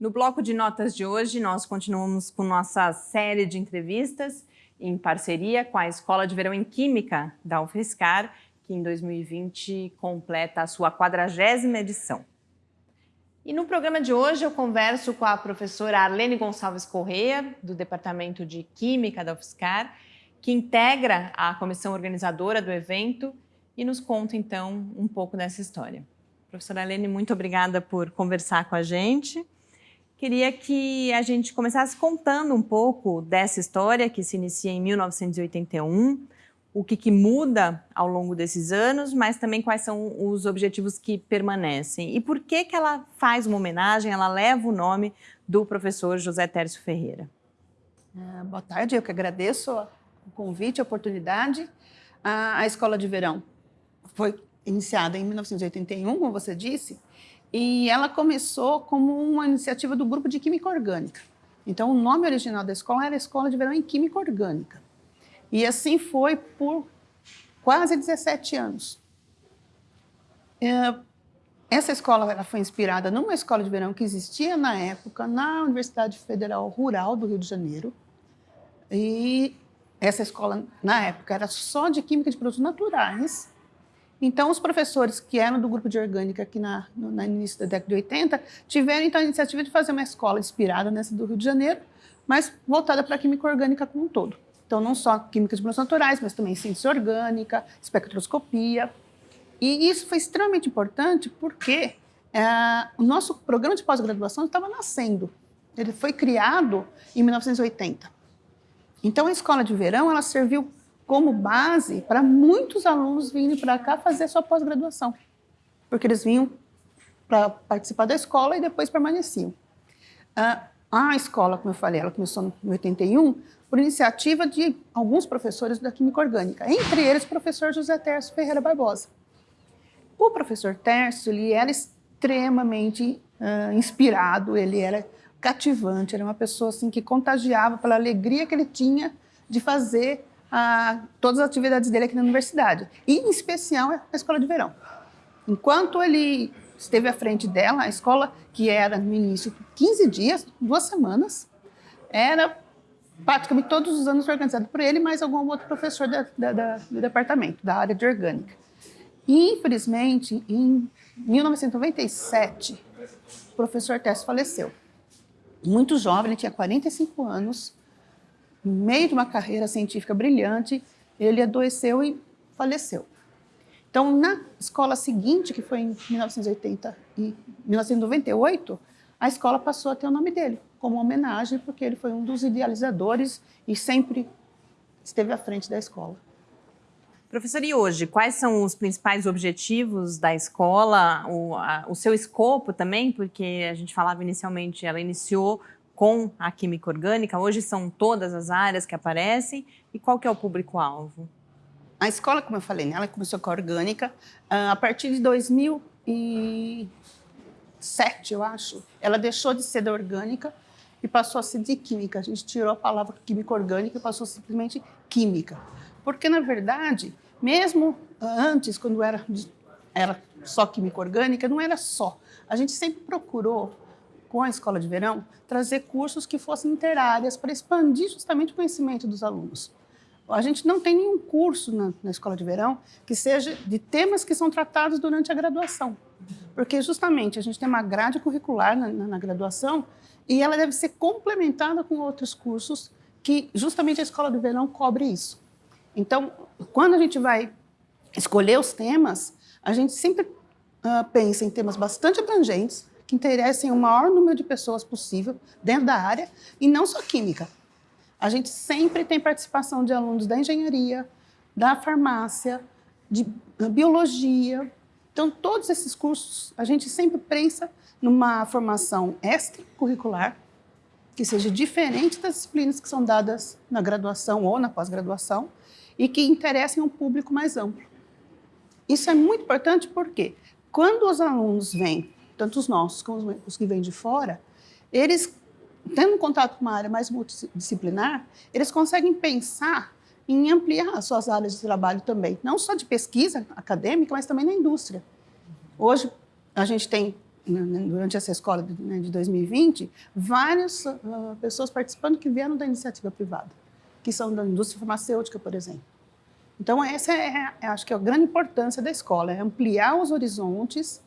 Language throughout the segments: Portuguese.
No bloco de notas de hoje, nós continuamos com nossa série de entrevistas em parceria com a Escola de Verão em Química da UFSCar, que em 2020 completa a sua quadragésima edição. E no programa de hoje eu converso com a professora Arlene Gonçalves Correia, do Departamento de Química da UFSCar, que integra a comissão organizadora do evento e nos conta então um pouco dessa história. Professora Arlene, muito obrigada por conversar com a gente. Queria que a gente começasse contando um pouco dessa história que se inicia em 1981, o que, que, muda ao longo desses anos, mas também quais são os objetivos que permanecem. E por que, que ela faz uma homenagem, ela leva o nome do professor José Tércio Ferreira. Ah, boa tarde, eu que agradeço o convite, a oportunidade. A, a Escola de Verão foi iniciada em 1981, como você disse, e ela começou como uma iniciativa do grupo de Química Orgânica. Então, o nome original da escola era Escola de Verão em Química Orgânica. E assim foi por quase 17 anos. É, essa escola ela foi inspirada numa escola de verão que existia na época na Universidade Federal Rural do Rio de Janeiro. E essa escola, na época, era só de Química de Produtos Naturais então, os professores que eram do grupo de orgânica aqui na, no, início da década de 80 tiveram então a iniciativa de fazer uma escola inspirada nessa do Rio de Janeiro, mas voltada para a química orgânica como um todo. Então, não só química de produtos naturais, mas também ciência orgânica, espectroscopia. E isso foi extremamente importante porque é, o nosso programa de pós-graduação estava nascendo. Ele foi criado em 1980. Então, a escola de verão ela serviu como base para muitos alunos virem para cá fazer sua pós-graduação, porque eles vinham para participar da escola e depois permaneciam. a escola, como eu falei, ela começou em 81 por iniciativa de alguns professores da Química Orgânica, entre eles o professor José Tércio Ferreira Barbosa. O professor Tércio ele era extremamente uh, inspirado, ele era cativante, era uma pessoa assim, que contagiava pela alegria que ele tinha de fazer a, todas as atividades dele aqui na universidade, e em especial a escola de verão. Enquanto ele esteve à frente dela, a escola, que era no início 15 dias, duas semanas, era praticamente todos os anos organizado por ele, mais algum outro professor da, da, da, do departamento, da área de orgânica. Infelizmente, em 1997, o professor Tess faleceu. Muito jovem, ele tinha 45 anos, meio de uma carreira científica brilhante, ele adoeceu e faleceu. Então, na escola seguinte, que foi em 1980 e 1998, a escola passou a ter o nome dele, como homenagem, porque ele foi um dos idealizadores e sempre esteve à frente da escola. Professor, e hoje, quais são os principais objetivos da escola, o, a, o seu escopo também, porque a gente falava inicialmente, ela iniciou com a química orgânica? Hoje são todas as áreas que aparecem e qual que é o público-alvo? A escola, como eu falei, né, ela começou com a orgânica. Ah, a partir de 2007, eu acho, ela deixou de ser da orgânica e passou a ser de química. A gente tirou a palavra química orgânica e passou simplesmente química. Porque, na verdade, mesmo antes, quando era, era só química orgânica, não era só. A gente sempre procurou com a escola de verão, trazer cursos que fossem interáreas para expandir justamente o conhecimento dos alunos. A gente não tem nenhum curso na, na, escola de verão que seja de temas que são tratados durante a graduação, porque justamente a gente tem uma grade curricular na, na, na graduação e ela deve ser complementada com outros cursos que justamente a escola de verão cobre isso. Então, quando a gente vai escolher os temas, a gente sempre uh, pensa em temas bastante abrangentes, que interessem o maior número de pessoas possível dentro da área, e não só química. A gente sempre tem participação de alunos da engenharia, da farmácia, de biologia. Então, todos esses cursos, a gente sempre pensa numa formação extracurricular, que seja diferente das disciplinas que são dadas na graduação ou na pós-graduação, e que interessem um público mais amplo. Isso é muito importante porque, quando os alunos vêm tanto os nossos como os que vêm de fora, eles, tendo contato com uma área mais multidisciplinar, eles conseguem pensar em ampliar as suas áreas de trabalho também, não só de pesquisa acadêmica, mas também na indústria. Hoje, a gente tem né, né, durante essa escola de, né, de 2020, várias uh, pessoas participando que vieram da iniciativa privada, que são da indústria farmacêutica, por exemplo. Então, essa é, é, acho que é a grande importância da escola, é ampliar os horizontes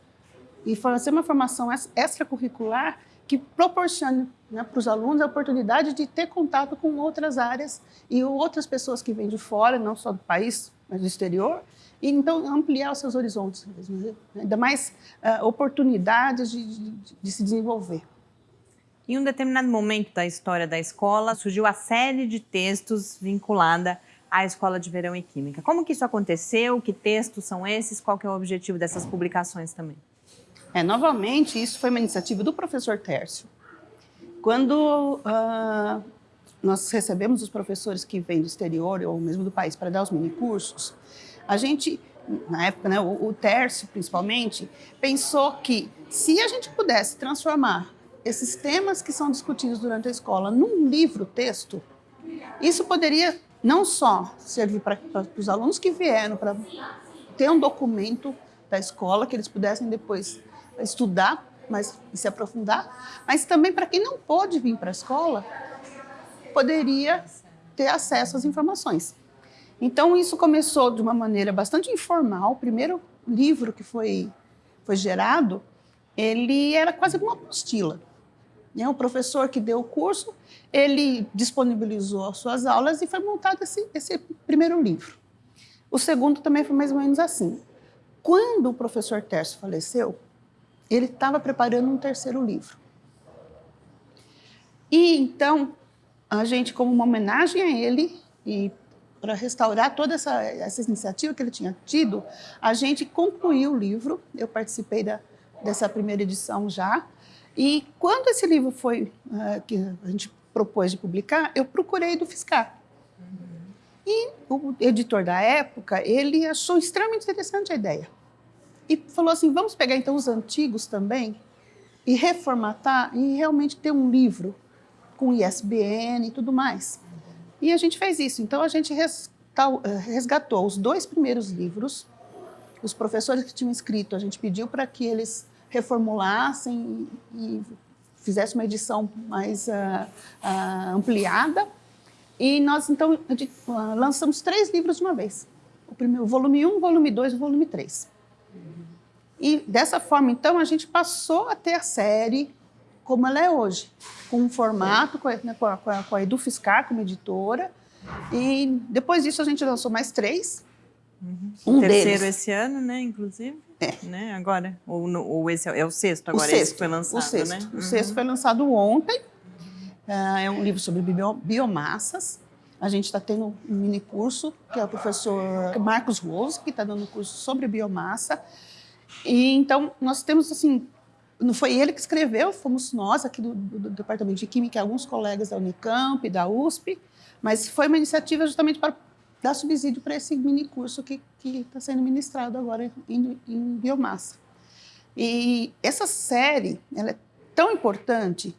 e fazer uma formação extracurricular que proporcione né, para os alunos a oportunidade de ter contato com outras áreas e outras pessoas que vêm de fora, não só do país, mas do exterior, e então ampliar os seus horizontes, mesmo, né? ainda mais uh, oportunidades de, de, de se desenvolver. Em um determinado momento da história da escola, surgiu a série de textos vinculada à Escola de Verão em Química. Como que isso aconteceu? Que textos são esses? Qual que é o objetivo dessas publicações também? É, novamente, isso foi uma iniciativa do professor Tércio. Quando uh, nós recebemos os professores que vêm do exterior ou mesmo do país para dar os minicursos, a gente, na época, né, o, o Tércio principalmente, pensou que se a gente pudesse transformar esses temas que são discutidos durante a escola num livro-texto, isso poderia não só servir para os alunos que vieram para ter um documento da escola que eles pudessem depois estudar mas, e se aprofundar, mas também para quem não pôde vir para a escola, poderia ter acesso às informações. Então, isso começou de uma maneira bastante informal. O primeiro livro que foi, foi gerado, ele era quase uma apostila. Né? O professor que deu o curso, ele disponibilizou as suas aulas e foi montado esse, esse primeiro livro. O segundo também foi mais ou menos assim. Quando o professor Tércio faleceu, ele estava preparando um terceiro livro. E então, a gente, como uma homenagem a ele, e para restaurar toda essa, essa iniciativa que ele tinha tido, a gente concluiu o livro, eu participei da, dessa primeira edição já, e quando esse livro foi, uh, que a gente propôs de publicar, eu procurei do Fiscar. E o editor da época, ele achou extremamente interessante a ideia. E falou assim, vamos pegar então os antigos também e reformatar e realmente ter um livro com ISBN e tudo mais. E a gente fez isso. Então, a gente resgatou os dois primeiros livros, os professores que tinham escrito, a gente pediu para que eles reformulassem e fizessem uma edição mais uh, uh, ampliada. E nós, então, uh, lançamos três livros de uma vez. O, primeiro, volume 1, o volume 2 e volume 3. E dessa forma, então, a gente passou a ter a série como ela é hoje, com um formato, com a, né, com a, com a Edufiscar como editora. E depois disso a gente lançou mais três. Uhum. Um terceiro deles. esse ano, né, inclusive. É. Né, agora, ou, ou esse é, é, o sexto agora, o sexto, esse que foi lançado, o sexto. né? O uhum. sexto foi lançado ontem. Uh, é um livro sobre biomassas. A gente está tendo um mini curso, que é o professor Marcos Rose, que está dando um curso sobre biomassa. E então, nós temos, assim, não foi ele que escreveu, fomos nós aqui do, do, do Departamento de Química, alguns colegas da Unicamp, da USP, mas foi uma iniciativa justamente para dar subsídio para esse mini curso que está sendo ministrado agora em, em, biomassa. E essa série ela é tão importante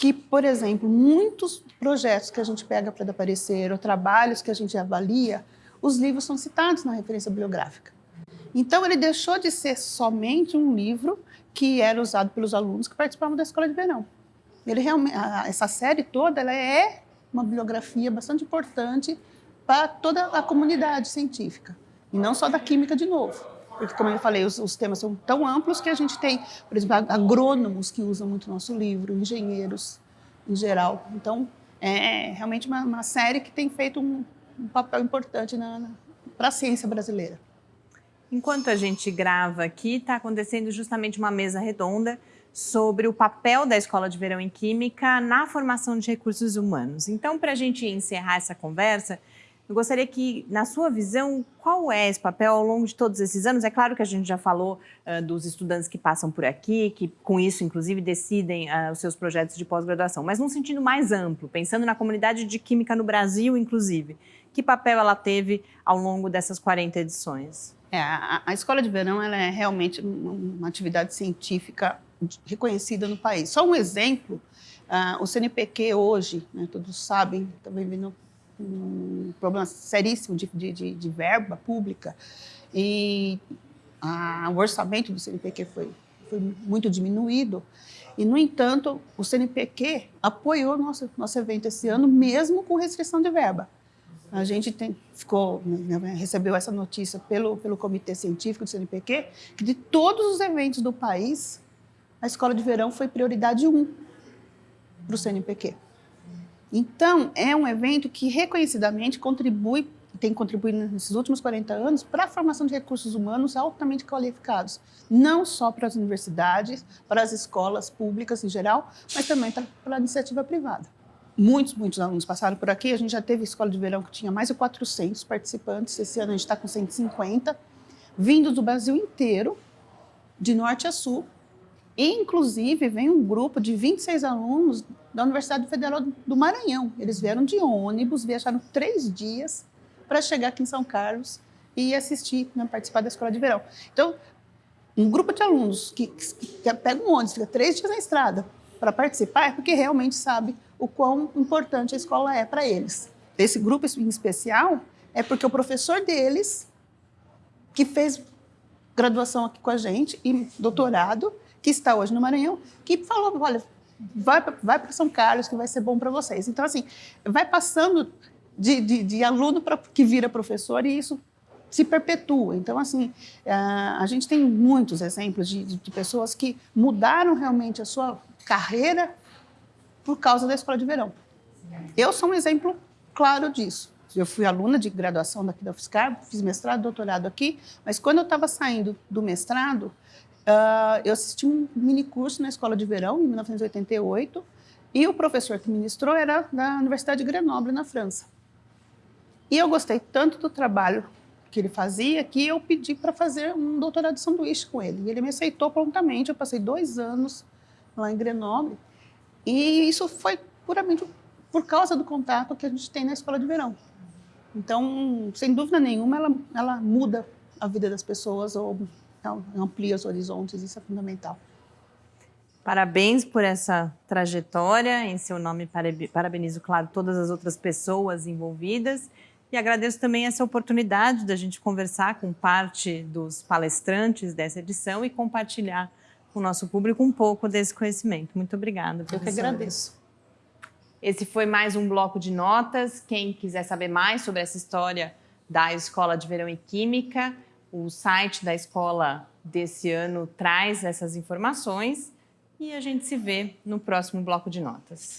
que, por exemplo, muitos projetos que a gente pega para aparecer, ou trabalhos que a gente avalia, os livros são citados na referência bibliográfica. Então, ele deixou de ser somente um livro que era usado pelos alunos que participavam da escola de verão. Ele realmente, essa série toda ela é uma bibliografia bastante importante para toda a comunidade científica, e não só da química de novo. Porque, como eu falei, os, os temas são tão amplos que a gente tem, por exemplo, agrônomos que usam muito o nosso livro, engenheiros em geral. Então, é realmente uma, uma série que tem feito um, um papel importante para a ciência brasileira. Enquanto a gente grava aqui, está acontecendo justamente uma mesa redonda sobre o papel da Escola de Verão em Química na formação de recursos humanos. Então, para a gente encerrar essa conversa, eu gostaria que, na sua visão, qual é esse papel ao longo de todos esses anos? É claro que a gente já falou uh, dos estudantes que passam por aqui, que com isso, inclusive, decidem uh, os seus projetos de pós-graduação, mas num sentido mais amplo, pensando na comunidade de química no Brasil, inclusive. Que papel ela teve ao longo dessas 40 edições? É, a, a, escola de verão ela é realmente uma atividade científica reconhecida no país. Só um exemplo, uh, o CNPq hoje, né, todos sabem, está vivendo um problema seríssimo de, de, de verba pública e a, o orçamento do CNPq foi, foi muito diminuído. E, no entanto, o CNPq apoiou nosso, nosso evento esse ano, mesmo com restrição de verba. A gente tem, ficou, né, recebeu essa notícia pelo, pelo Comitê Científico do CNPq, que de todos os eventos do país, a escola de verão foi prioridade 1 para o CNPq. Então, é um evento que reconhecidamente contribui tem contribuído nesses últimos 40 anos para a formação de recursos humanos altamente qualificados, não só para as universidades, para as escolas públicas em geral, mas também para a iniciativa privada. Muitos, muitos alunos passaram por aqui, a gente já teve escola de verão que tinha mais de 400 participantes, esse ano a gente está com 150, vindos do Brasil inteiro, de norte a sul, e, inclusive, vem um grupo de 26 alunos da Universidade Federal do Maranhão. Eles vieram de ônibus, viajaram três dias para chegar aqui em São Carlos e assistir, né, participar da escola de verão. Então, um grupo de alunos que, que, que pega um ônibus, fica três dias na estrada para participar, é porque realmente sabe o quão importante a escola é para eles. Esse grupo em especial é porque o professor deles, que fez graduação aqui com a gente e doutorado, que está hoje no Maranhão, que falou, olha, vai, vai para São Carlos que vai ser bom para vocês. Então, assim, vai passando de, de, de aluno pra, que vira professor e isso se perpetua. Então, assim, a gente tem muitos exemplos de, de, pessoas que mudaram realmente a sua carreira por causa da escola de verão. Eu sou um exemplo claro disso. Eu fui aluna de graduação daqui da UFSCar, fiz mestrado, doutorado aqui, mas quando eu estava saindo do mestrado, uh, eu assisti um mini curso na escola de verão, em 1988, e o professor que ministrou era da Universidade de Grenoble, na França. E eu gostei tanto do trabalho que ele fazia que eu pedi para fazer um doutorado de sanduíche com ele. E ele me aceitou prontamente. Eu passei dois anos lá em Grenoble. E isso foi puramente por causa do contato que a gente tem na escola de verão. Então, sem dúvida nenhuma, ela, ela muda a vida das pessoas ou amplia os horizontes, isso é fundamental. Parabéns por essa trajetória, em seu nome parabenizo, claro, todas as outras pessoas envolvidas e agradeço também essa oportunidade da gente conversar com parte dos palestrantes dessa edição e compartilhar com o nosso público um pouco desse conhecimento. Muito obrigada, professora. Eu que agradeço. Esse foi mais um bloco de notas. Quem quiser saber mais sobre essa história da Escola de Verão em Química, o site da escola desse ano traz essas informações e a gente se vê no próximo bloco de notas.